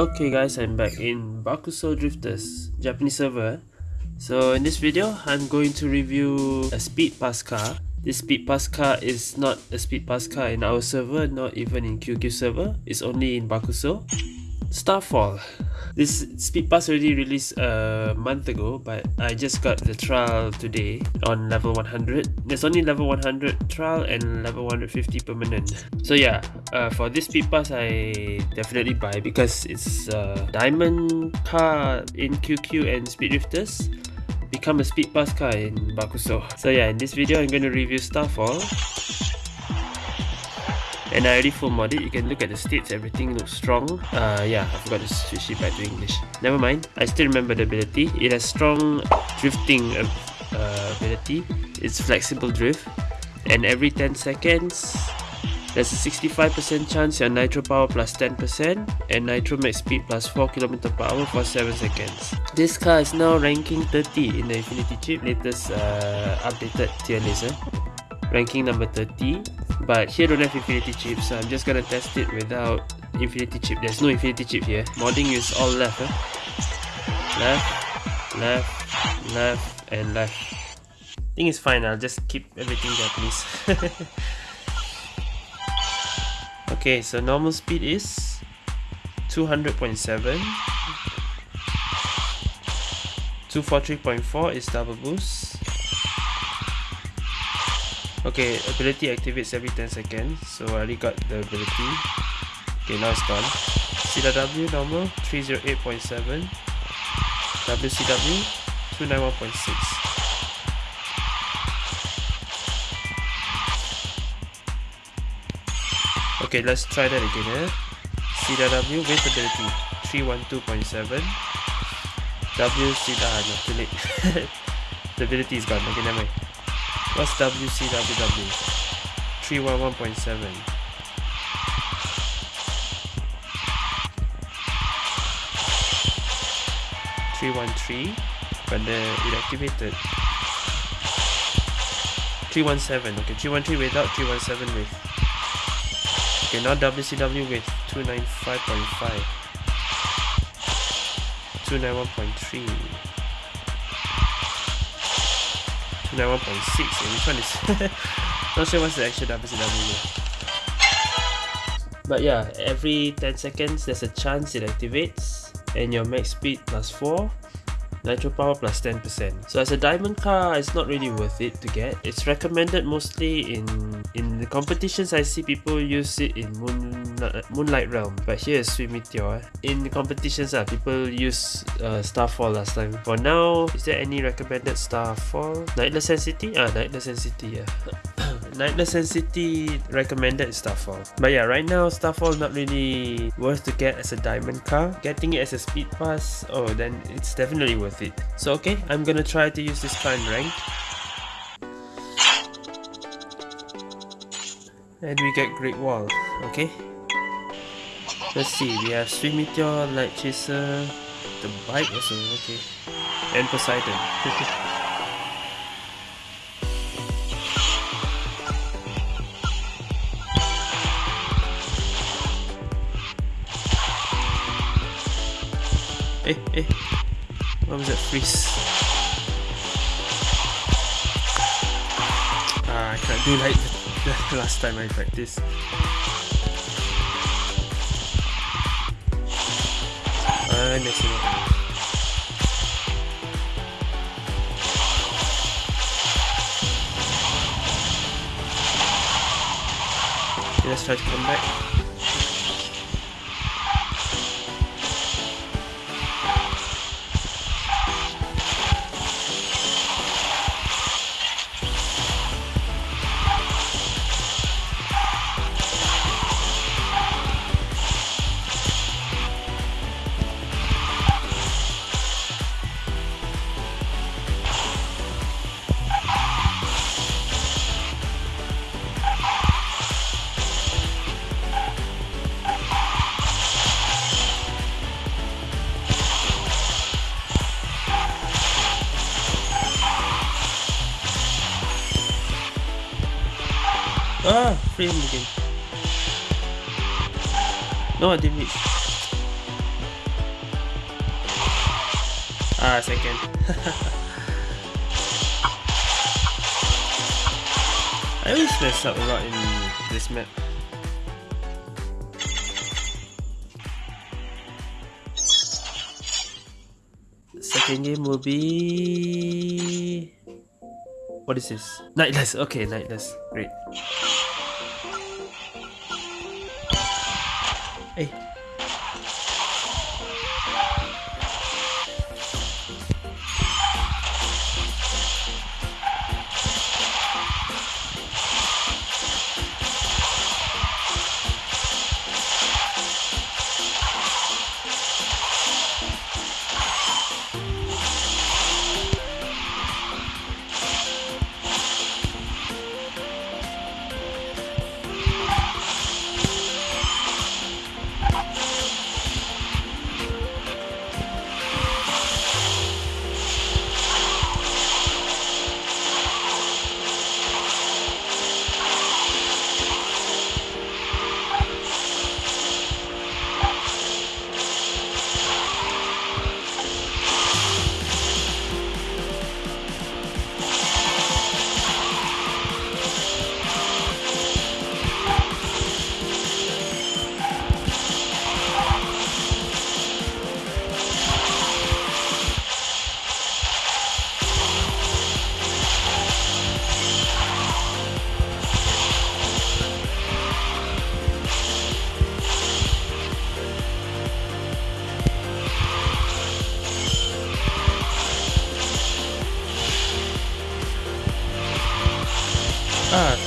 Okay guys, I'm back in Bakuso Drifters, Japanese server. So in this video, I'm going to review a speed pass car. This speed pass car is not a speed pass car in our server, not even in QQ server. It's only in Bakuso. Starfall. This speed pass already released a month ago, but I just got the trial today on level 100. There's only level 100 trial and level 150 permanent. So yeah, uh, for this speed pass I definitely buy because it's a diamond car in QQ and Speed Drifters become a speed pass car in Bakuso. So yeah, in this video I'm going to review Starfall and I already full mod it. You can look at the states, everything looks strong. Uh, yeah, I forgot to switch it back to English. Never mind, I still remember the ability. It has strong drifting uh, ability. It's flexible drift, and every 10 seconds, there's a 65% chance your nitro power plus 10% and nitro max speed plus 4 km per hour for 7 seconds. This car is now ranking 30 in the Infinity Chip latest uh, updated tier list. Eh? Ranking number 30 but here don't have infinity chip so I'm just gonna test it without infinity chip. There's no infinity chip here. Modding is all left eh? left left left and left. I think it's fine I'll just keep everything Japanese okay so normal speed is 200.7 243.4 is double boost Okay, ability activates every 10 seconds, so I already got the ability. Okay, now it's gone. CW normal 308.7, WCW 291.6. Okay, let's try that again. Eh? CW with ability 312.7, WC ah no, too late. the ability is gone. Okay, never mind. What's WCWW? 311.7 313 but the it activated 317 okay 313 without 317 with. Okay now WCW with 295.5 291.3 now 1.6 which one is not sure what's the actual WCW but yeah every 10 seconds there's a chance it activates and your max speed plus 4 nitro power plus 10%. So as a diamond car, it's not really worth it to get. It's recommended mostly in in the competitions I see people use it in Moon, Moonlight Realm, but here is Sweet Meteor. In competitions, uh, people use uh, Starfall last time. For now, is there any recommended Starfall? Nightless City? Ah, Nightless City, yeah. Nightless City recommended Starfall. But yeah, right now Starfall not really worth to get as a diamond car. Getting it as a speed pass, oh then it's definitely worth it. So okay, I'm gonna try to use this car in rank. And we get Great Wall, okay? Let's see, we have Sweet Meteor, Light Chaser, the bike also, okay. And Poseidon. eh, eh. What was that freeze? Ah, I can't do like the last time I practiced. Up. let's try to come back. Him again. No, I didn't reach. Ah, second. I always mess up a lot in this map. Second game will be... What is this? Nightless. Okay, Nightless. Great. Hey. Alright.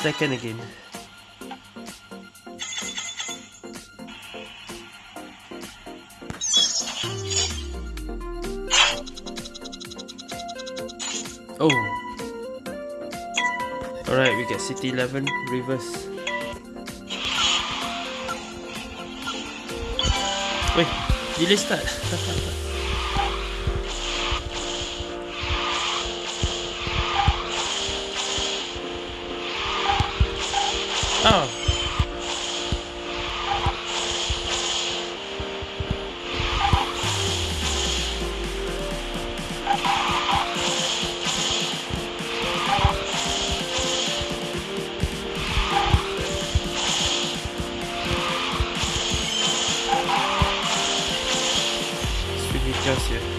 Second again. Oh. Alright, we get City 11 reverse. Wait, delay start. oh. Swimming just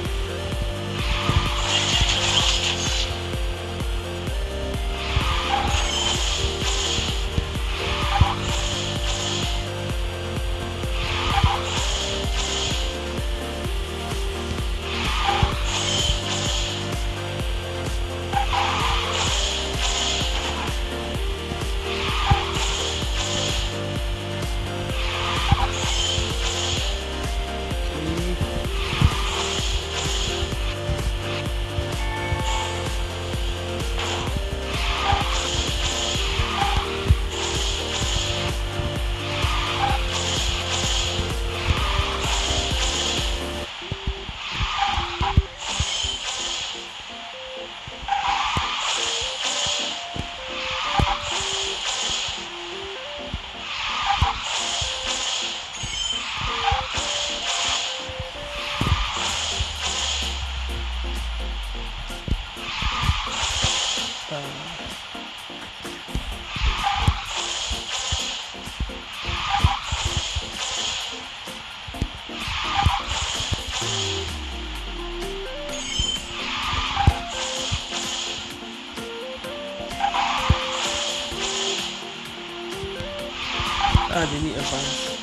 Ah, they need advance.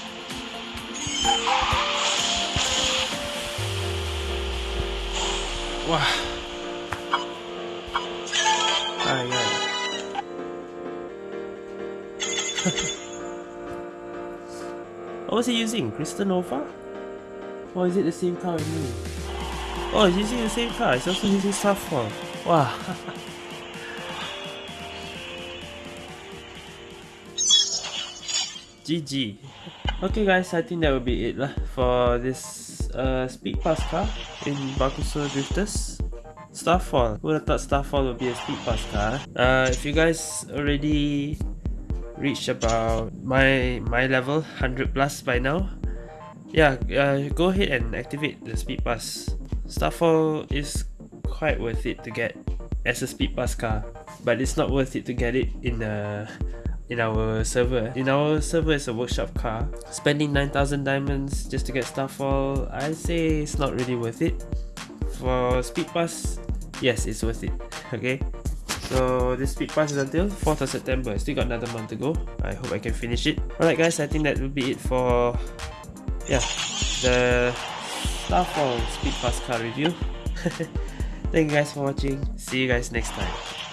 Wah. Ah, yeah. what was he using? Crystal Nova? Or is it the same car with me? Oh, he's using the same car. He's also using Saffron. Wow. GG. Okay guys, I think that will be it lah for this uh, speed pass car in Bakuso Drifters. Starfall. Would have thought Starfall would be a speed pass car. Uh, if you guys already reached about my my level 100 plus by now, yeah, uh, go ahead and activate the speed pass. Starfall is quite worth it to get as a speed pass car, but it's not worth it to get it in a in our server. In our server, it's a workshop car. Spending 9,000 diamonds just to get Starfall, I'd say it's not really worth it. For Speed Pass, yes, it's worth it. Okay, so this Speed Pass is until 4th of September. Still got another month to go. I hope I can finish it. Alright guys, I think that will be it for yeah the Starfall Speed Pass car review. Thank you guys for watching. See you guys next time.